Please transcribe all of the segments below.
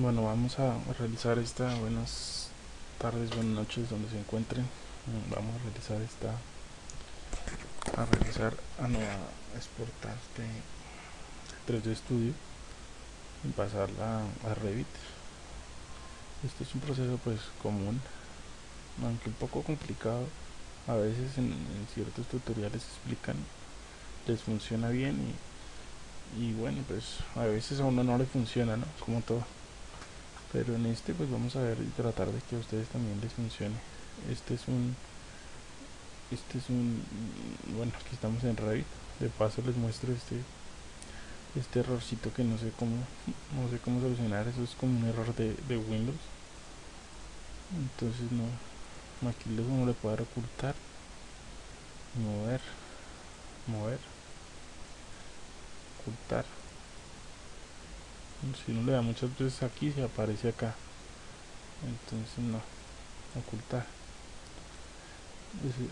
Bueno, vamos a realizar esta, buenas tardes, buenas noches, donde se encuentren. Mm, Vamos a realizar esta, a realizar, a no, a exportar este 3D Studio y pasarla a Revit. Este es un proceso pues común, aunque un poco complicado. A veces en, en ciertos tutoriales explican, les funciona bien y, y bueno, pues a veces a uno no le funciona, ¿no? Como todo pero en este pues vamos a ver y tratar de que a ustedes también les funcione. Este es un este es un bueno aquí estamos en Revit de paso les muestro este este errorcito que no sé cómo no sé cómo solucionar. Eso es como un error de, de Windows. Entonces no aquí les le puede dar ocultar. Mover mover ocultar si no le da muchas veces aquí se aparece acá. Entonces no. Ocultar.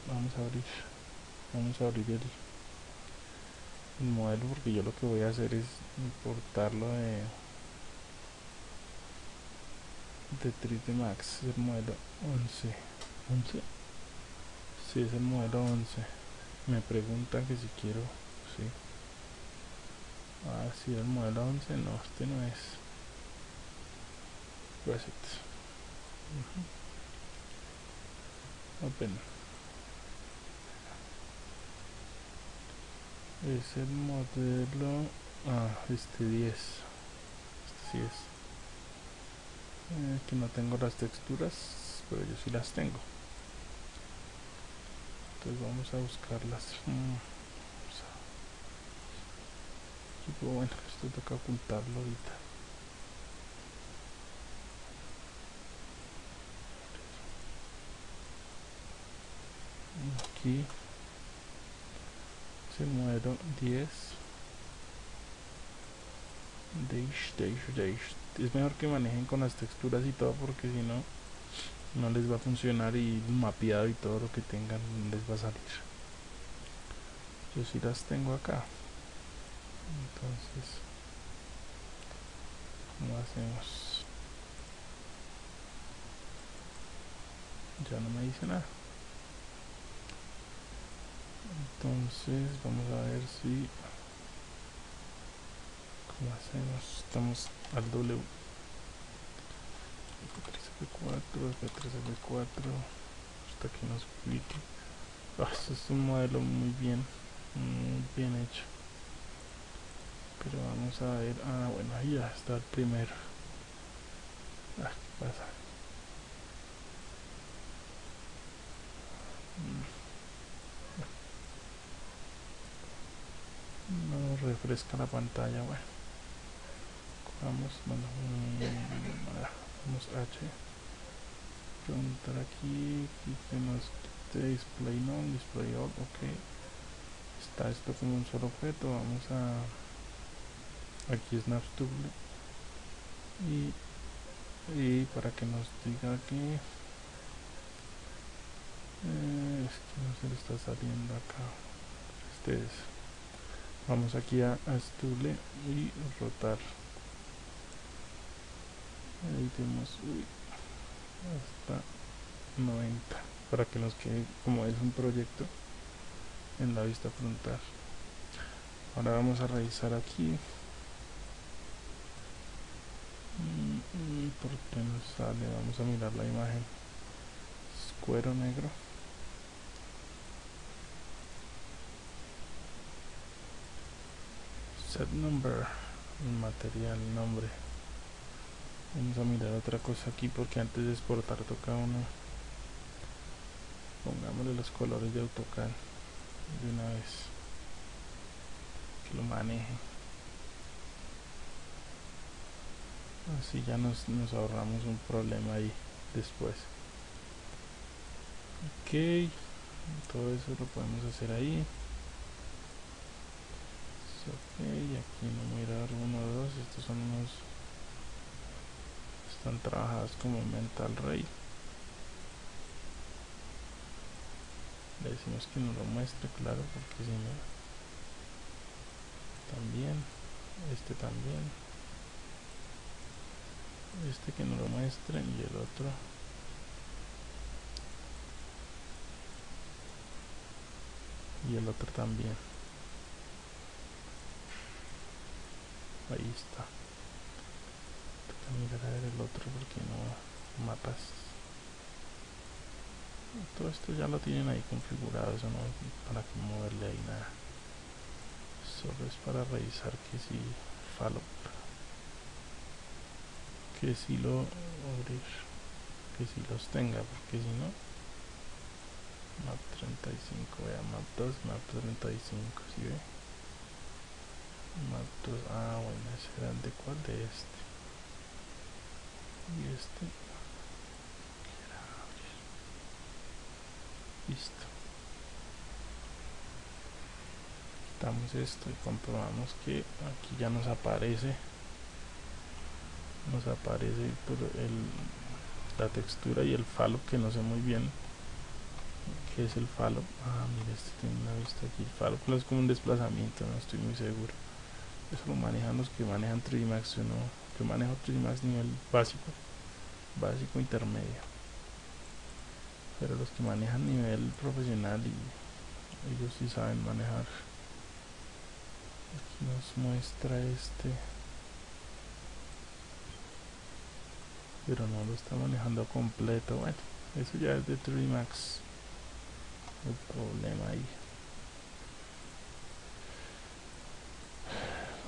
Vamos a abrir. Vamos a abrir el, el modelo porque yo lo que voy a hacer es importarlo de de 3D Max el modelo 11 11 si es el modelo 11 me preguntan que si quiero sí Ah, si el modelo 11, no, este no es. Reset. Uh -huh. Open. Es el modelo. Ah, este 10. Este sí es. Eh, que no tengo las texturas, pero yo sí las tengo. Entonces vamos a buscarlas. Mm. Bueno, esto toca ocultarlo ahorita. Aquí es el modelo 10 dash dash dash es mejor que manejen con las texturas y todo porque si no no les va a funcionar y mapeado y todo lo que tengan les va a salir. Yo sí las tengo acá entonces ¿cómo hacemos? ya no me dice nada. Entonces vamos a ver si ¿cómo hacemos? estamos al W. F3F4, F3F4 hasta que nos explique oh, este es un modelo muy bien muy bien hecho pero vamos a ver. Ah bueno ahí ya está el primero. Ah ¿qué pasa. Mm. no refresca la pantalla bueno. Vamos bueno vamos H. Preguntar aquí tenemos display no display all ok. Está esto como un solo objeto vamos a aquí es Napstable y, y para que nos diga que eh, es que no se le está saliendo acá. Este es. Vamos aquí a, a y rotar. Ahí tenemos uy, hasta 90 para que nos quede como es un proyecto en la vista frontal. Ahora vamos a revisar aquí ¿Por qué no sale? Vamos a mirar la imagen. Es cuero negro. Set number. Material, nombre. Vamos a mirar otra cosa aquí porque antes de exportar toca uno. Pongámosle los colores de AutoCAD de una vez. Que lo maneje. Así ya nos, nos ahorramos un problema ahí después. Ok todo eso lo podemos hacer ahí. Ok aquí no mirar uno o dos. Estos son unos están trabajados como mental rate. Le decimos que nos lo muestre claro porque si no también este también este que no lo muestren y el otro. Y el otro también. Ahí está. Mirar a ver el otro porque no mapas todo esto ya lo tienen ahí configurado eso no para que moverle ahí nada. Solo es para revisar que si follow que si lo abrir que si los tenga porque si no map 35 vea map 2 map 35 si ve map 2 ah bueno ese era el de cuál de este y este listo. Quitamos esto y comprobamos que aquí ya nos aparece nos aparece por el, la textura y el falo que no sé muy bien qué es el falo. Ah mira este tiene una vista aquí. El falo es como un desplazamiento no estoy muy seguro. Eso lo manejan los que manejan 3D Max yo no yo manejo 3D Max nivel básico básico intermedio. Pero los que manejan nivel profesional y ellos sí saben manejar. Aquí nos muestra este pero no lo está manejando completo. Bueno eso ya es de 3D Max el problema ahí.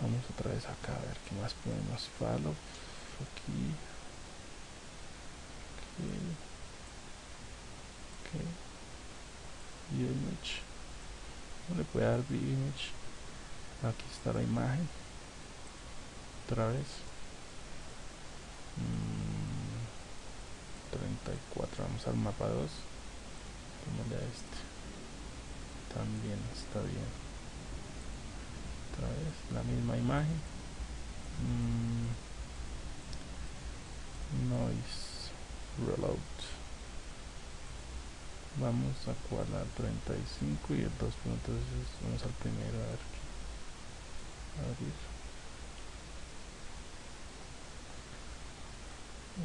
Vamos otra vez acá a ver qué más podemos. Follow aquí. Okay. Okay. image. No le puede dar view image. Aquí está la imagen. Otra vez. Mm. 34 vamos al mapa 2 démosle a este. También está bien. Otra vez la misma imagen. Mm, noise. Reload. Vamos a cual a 35 y el 2 entonces vamos al primero a ver abrir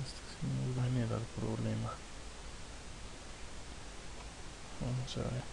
este sí nos va a generar problema. Vamos a ver